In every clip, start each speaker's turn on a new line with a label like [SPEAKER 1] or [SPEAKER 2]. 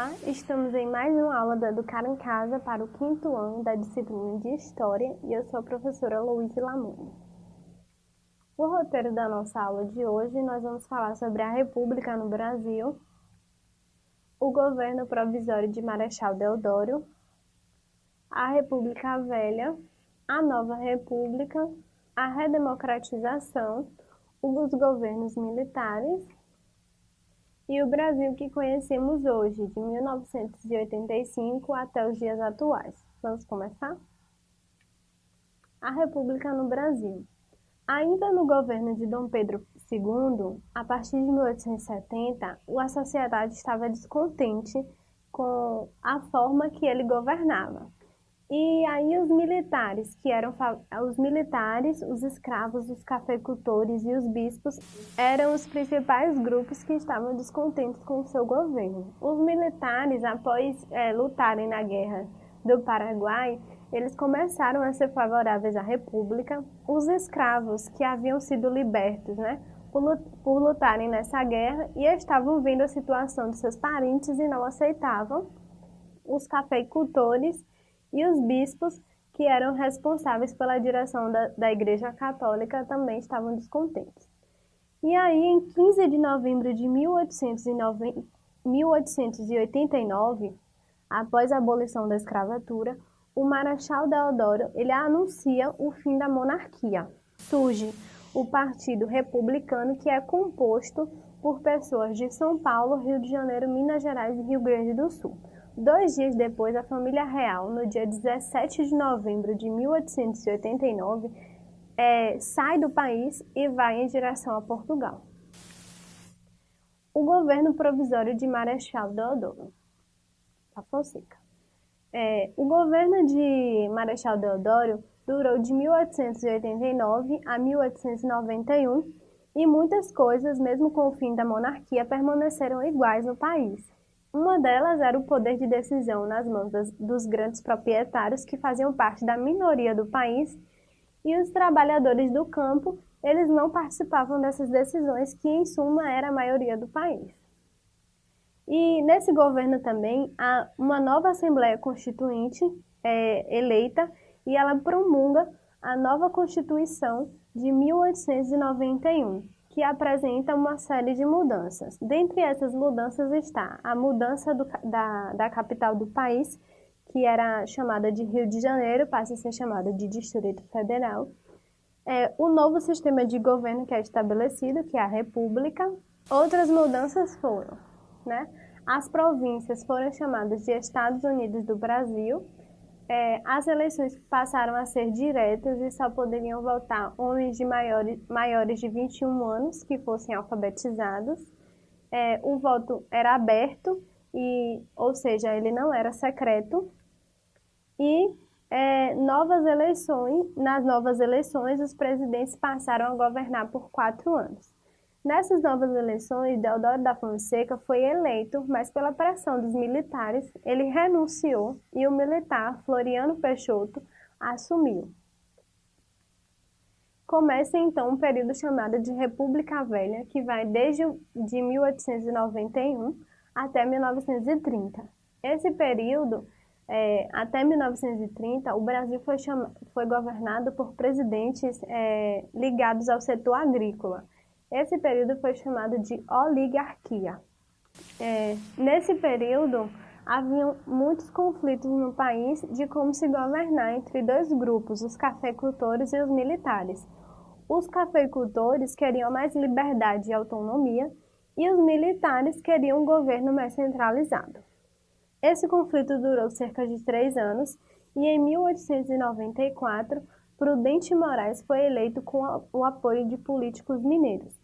[SPEAKER 1] Olá, estamos em mais uma aula da Educar em Casa para o quinto ano da disciplina de História e eu sou a professora Luísa Lamone. O roteiro da nossa aula de hoje nós vamos falar sobre a República no Brasil, o governo provisório de Marechal Deodoro, a República Velha, a Nova República, a redemocratização, os governos militares e o Brasil que conhecemos hoje, de 1985 até os dias atuais. Vamos começar? A República no Brasil. Ainda no governo de Dom Pedro II, a partir de 1870, a sociedade estava descontente com a forma que ele governava. E aí os militares, que eram os militares, os escravos, os cafeicultores e os bispos, eram os principais grupos que estavam descontentes com o seu governo. Os militares, após é, lutarem na guerra do Paraguai, eles começaram a ser favoráveis à República. Os escravos que haviam sido libertos, né, por, lutarem nessa guerra e estavam vendo a situação de seus parentes e não aceitavam. Os cafeicultores e os bispos, que eram responsáveis pela direção da, da Igreja Católica, também estavam descontentes. E aí, em 15 de novembro de 1809, 1889, após a abolição da escravatura, o Marechal Deodoro ele anuncia o fim da monarquia. Surge o Partido Republicano, que é composto por pessoas de São Paulo, Rio de Janeiro, Minas Gerais e Rio Grande do Sul. Dois dias depois, a família real, no dia 17 de novembro de 1889, é, sai do país e vai em direção a Portugal. O governo provisório de Marechal Deodoro da Fonseca. É, o governo de Marechal Deodoro durou de 1889 a 1891 e muitas coisas, mesmo com o fim da monarquia, permaneceram iguais no país. Uma delas era o poder de decisão nas mãos das, dos grandes proprietários que faziam parte da minoria do país e os trabalhadores do campo, eles não participavam dessas decisões que, em suma, era a maioria do país. E nesse governo também há uma nova Assembleia Constituinte é, eleita e ela promulga a nova Constituição de 1891 que apresenta uma série de mudanças. Dentre essas mudanças está a mudança do, da, da capital do país, que era chamada de Rio de Janeiro, passa a ser chamada de Distrito Federal. É, o novo sistema de governo que é estabelecido, que é a República. Outras mudanças foram, né? As províncias foram chamadas de Estados Unidos do Brasil, é, as eleições passaram a ser diretas e só poderiam votar homens de maiores, maiores de 21 anos que fossem alfabetizados. É, o voto era aberto, e, ou seja, ele não era secreto. E é, novas eleições, nas novas eleições, os presidentes passaram a governar por quatro anos. Nessas novas eleições, Deodoro da Fonseca foi eleito, mas pela pressão dos militares, ele renunciou e o militar Floriano Peixoto assumiu. Começa então um período chamado de República Velha, que vai desde de 1891 até 1930. Esse período, é, até 1930, o Brasil foi, foi governado por presidentes é, ligados ao setor agrícola. Esse período foi chamado de oligarquia. É, nesse período, haviam muitos conflitos no país de como se governar entre dois grupos, os cafeicultores e os militares. Os cafeicultores queriam mais liberdade e autonomia e os militares queriam um governo mais centralizado. Esse conflito durou cerca de três anos e em 1894 Prudente Moraes foi eleito com o apoio de políticos mineiros.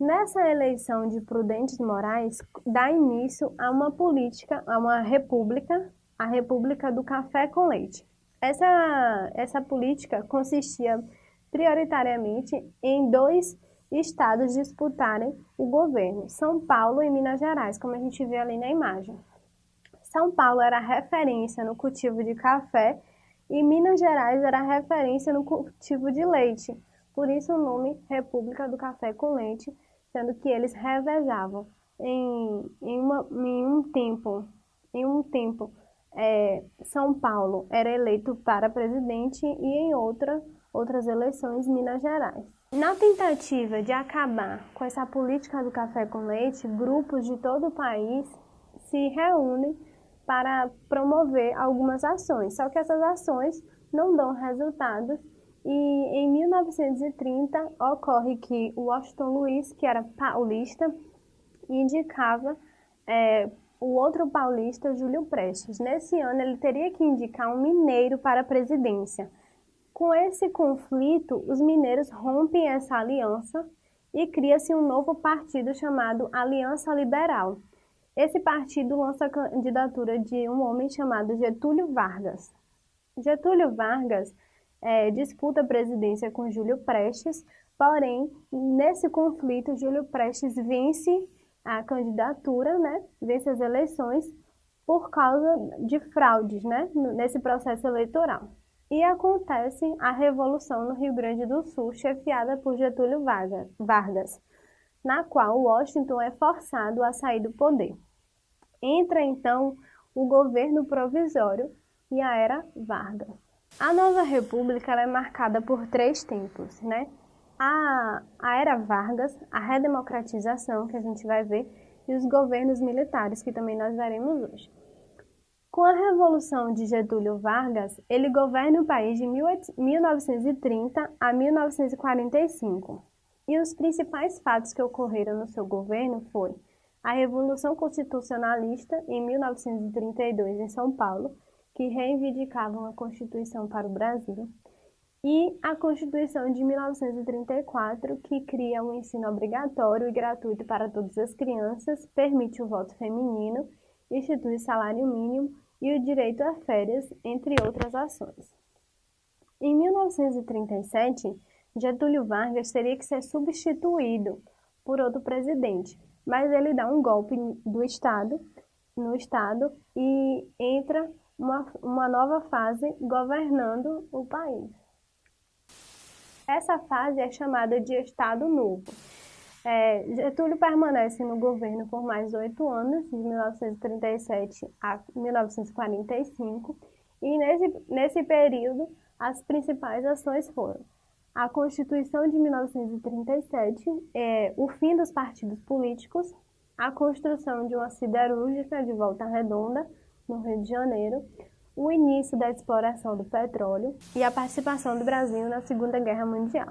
[SPEAKER 1] Nessa eleição de Prudentes Moraes, dá início a uma política, a uma república, a República do Café com Leite. Essa, essa política consistia prioritariamente em dois estados disputarem o governo, São Paulo e Minas Gerais, como a gente vê ali na imagem. São Paulo era referência no cultivo de café e Minas Gerais era referência no cultivo de leite. Por isso o nome República do Café com Leite, sendo que eles revezavam em, em, uma, em um tempo, em um tempo é, São Paulo era eleito para presidente e em outra, outras eleições Minas Gerais. Na tentativa de acabar com essa política do café com leite, grupos de todo o país se reúnem para promover algumas ações, só que essas ações não dão resultados e em 1930 ocorre que o Washington Luiz, que era paulista, indicava é, o outro paulista, Júlio Prestes. Nesse ano, ele teria que indicar um mineiro para a presidência. Com esse conflito, os mineiros rompem essa aliança e cria-se um novo partido chamado Aliança Liberal. Esse partido lança a candidatura de um homem chamado Getúlio Vargas. Getúlio Vargas é, disputa a presidência com Júlio Prestes, porém, nesse conflito, Júlio Prestes vence a candidatura, né, vence as eleições por causa de fraudes, né, nesse processo eleitoral. E acontece a Revolução no Rio Grande do Sul, chefiada por Getúlio Vargas, na qual Washington é forçado a sair do poder. Entra então o governo provisório e a era Vargas. A nova república é marcada por três tempos, né? a, a era Vargas, a redemocratização, que a gente vai ver, e os governos militares, que também nós veremos hoje. Com a Revolução de Getúlio Vargas, ele governa o país de 1930 a 1945. E os principais fatos que ocorreram no seu governo foi a Revolução Constitucionalista em 1932 em São Paulo, que reivindicava uma Constituição para o Brasil, e a Constituição de 1934, que cria o um ensino obrigatório e gratuito para todas as crianças, permite o voto feminino, institui salário mínimo e o direito a férias, entre outras ações. Em 1937, Getúlio Vargas teria que ser substituído por outro presidente, mas ele dá um golpe do Estado, no Estado e entra uma, uma nova fase governando o país. Essa fase é chamada de Estado Novo. É, Getúlio permanece no governo por mais oito anos, de 1937 a 1945, e nesse, nesse período as principais ações foram a Constituição de 1937, é, o fim dos partidos políticos, a construção de uma siderúrgica de Volta Redonda, no Rio de Janeiro, o início da exploração do petróleo e a participação do Brasil na Segunda Guerra Mundial.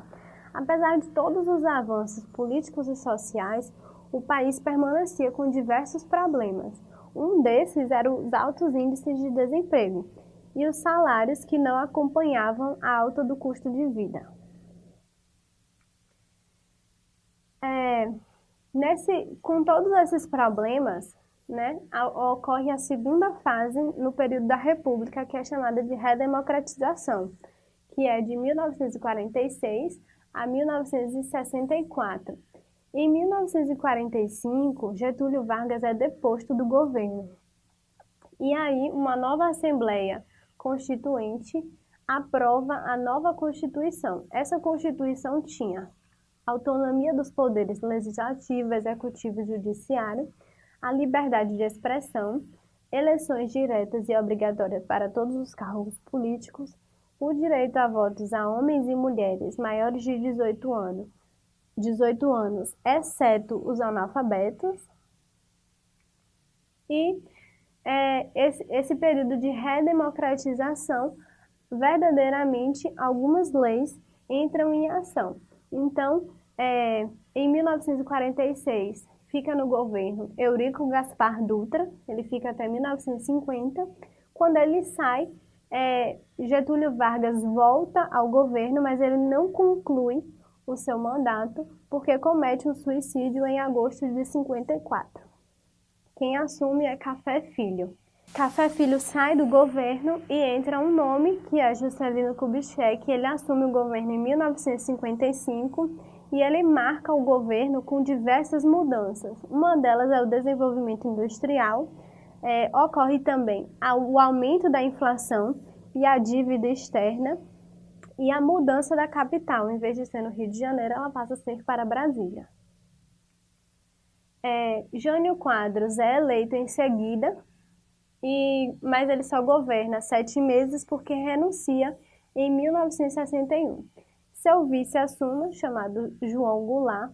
[SPEAKER 1] Apesar de todos os avanços políticos e sociais, o país permanecia com diversos problemas. Um desses era os altos índices de desemprego e os salários que não acompanhavam a alta do custo de vida. É, nesse, com todos esses problemas, né, ocorre a segunda fase no período da República, que é chamada de redemocratização, que é de 1946 a 1964. Em 1945, Getúlio Vargas é deposto do governo. E aí, uma nova Assembleia Constituinte aprova a nova Constituição. Essa Constituição tinha autonomia dos poderes legislativo, executivo e judiciário, a liberdade de expressão, eleições diretas e obrigatórias para todos os cargos políticos, o direito a votos a homens e mulheres maiores de 18 anos, 18 anos exceto os analfabetos, e é, esse, esse período de redemocratização, verdadeiramente algumas leis entram em ação. Então, é, em 1946, fica no governo Eurico Gaspar Dutra, ele fica até 1950. Quando ele sai, é, Getúlio Vargas volta ao governo, mas ele não conclui o seu mandato porque comete um suicídio em agosto de 54. Quem assume é Café Filho. Café Filho sai do governo e entra um nome que é Juscelino Kubitschek. Ele assume o governo em 1955 e ele marca o governo com diversas mudanças. Uma delas é o desenvolvimento industrial, é, ocorre também o aumento da inflação e a dívida externa e a mudança da capital, em vez de ser no Rio de Janeiro, ela passa a ser para Brasília. É, Jânio Quadros é eleito em seguida, e, mas ele só governa sete meses porque renuncia em 1961. Seu vice assume, chamado João Goulart,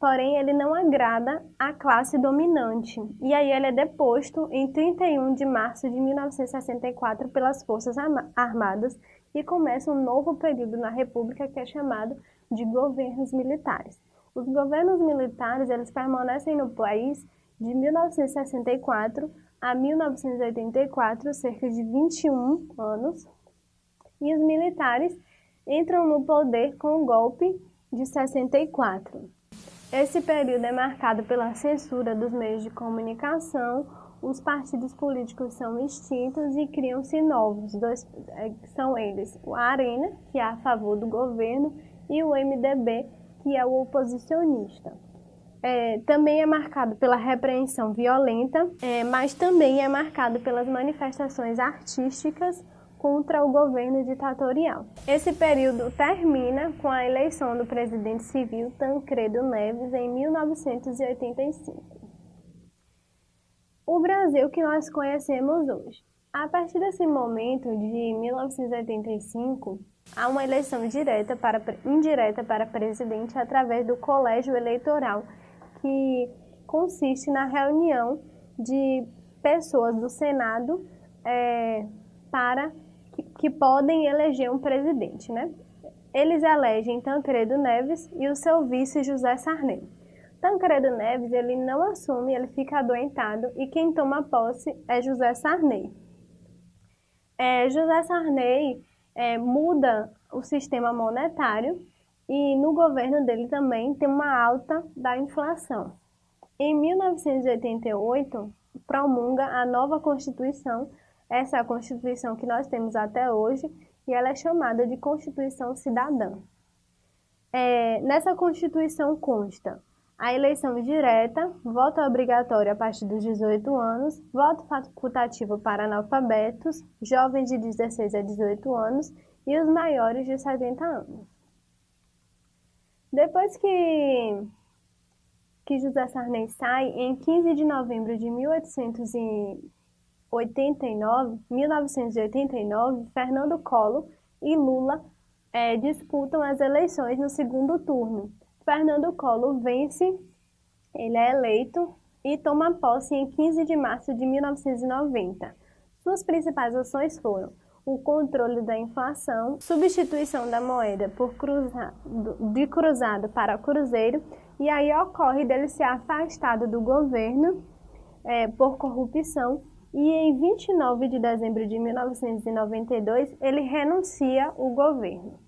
[SPEAKER 1] porém ele não agrada à classe dominante, e aí ele é deposto em 31 de março de 1964 pelas Forças Armadas e começa um novo período na República que é chamado de governos militares. Os governos militares eles permanecem no país de 1964 a 1984, cerca de 21 anos, e os militares entram no poder com o golpe de 64. Esse período é marcado pela censura dos meios de comunicação, os partidos políticos são extintos e criam-se novos. Dois, é, são eles o Arena, que é a favor do governo, e o MDB, que é o oposicionista. É, também é marcado pela repreensão violenta, é, mas também é marcado pelas manifestações artísticas contra o governo ditatorial. Esse período termina com a eleição do presidente civil Tancredo Neves em 1985. O Brasil que nós conhecemos hoje. A partir desse momento de 1985, há uma eleição direta para, indireta para presidente através do colégio eleitoral, que consiste na reunião de pessoas do Senado é, para que, que podem eleger um presidente, né? Eles elegem Tancredo Neves e o seu vice José Sarney. Tancredo Neves ele não assume, ele fica adoentado e quem toma posse é José Sarney. É, José Sarney é, muda o sistema monetário e no governo dele também tem uma alta da inflação. Em 1988, promulga a nova Constituição essa é a Constituição que nós temos até hoje e ela é chamada de Constituição Cidadã. É, nessa Constituição consta a eleição direta, voto obrigatório a partir dos 18 anos, voto facultativo para analfabetos, jovens de 16 a 18 anos e os maiores de 70 anos. Depois que, que José Sarney sai, em 15 de novembro de 1800 89, 1989, Fernando Collor e Lula é, disputam as eleições no segundo turno. Fernando Collor vence, ele é eleito e toma posse em 15 de março de 1990. Suas principais ações foram o controle da inflação, substituição da moeda por cruzado, de cruzado para cruzeiro, e aí ocorre dele ser afastado do governo é, por corrupção e em 29 de dezembro de 1992 ele renuncia o governo.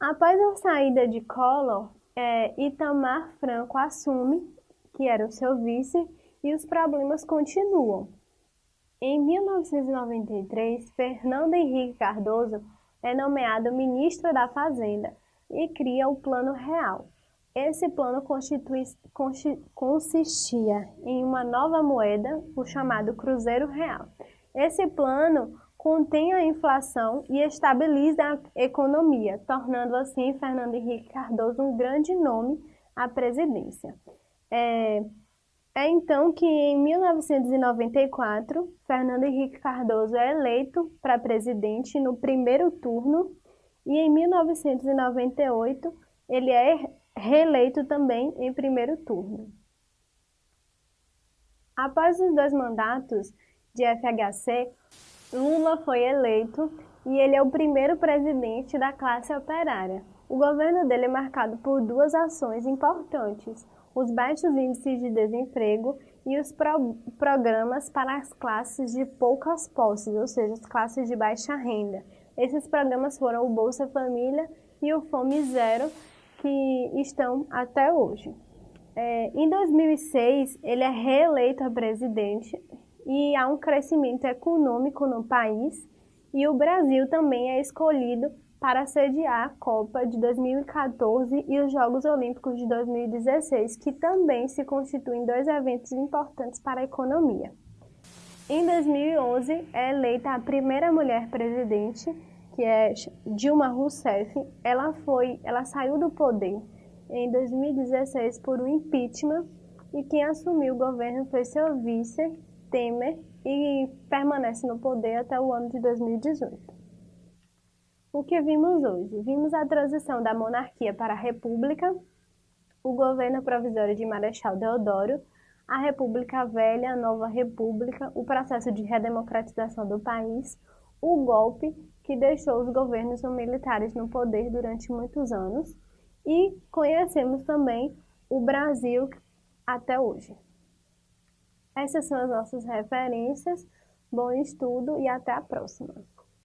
[SPEAKER 1] Após a saída de Collor, é, Itamar Franco assume, que era o seu vice, e os problemas continuam. Em 1993, Fernando Henrique Cardoso é nomeado ministro da Fazenda e cria o Plano Real, esse plano consistia em uma nova moeda, o chamado Cruzeiro Real. Esse plano contém a inflação e estabiliza a economia, tornando assim Fernando Henrique Cardoso um grande nome à presidência. É, é então que em 1994, Fernando Henrique Cardoso é eleito para presidente no primeiro turno e em 1998 ele é reeleito também em primeiro turno. Após os dois mandatos de FHC, Lula foi eleito e ele é o primeiro presidente da classe operária. O governo dele é marcado por duas ações importantes: os baixos índices de desemprego e os pro programas para as classes de poucas posses, ou seja, as classes de baixa renda. Esses programas foram o Bolsa Família e o Fome Zero, que estão até hoje. É, em 2006, ele é reeleito a presidente e há um crescimento econômico no país e o Brasil também é escolhido para sediar a Copa de 2014 e os Jogos Olímpicos de 2016, que também se constituem dois eventos importantes para a economia. Em 2011, é eleita a primeira mulher presidente que é Dilma Rousseff, ela foi, ela saiu do poder em 2016 por um impeachment e quem assumiu o governo foi seu vice, Temer, e permanece no poder até o ano de 2018. O que vimos hoje? Vimos a transição da monarquia para a república, o governo provisório de Marechal Deodoro, a República Velha, a Nova República, o processo de redemocratização do país, o golpe que deixou os governos militares no poder durante muitos anos e conhecemos também o Brasil até hoje. Essas são as nossas referências. Bom estudo e até a próxima!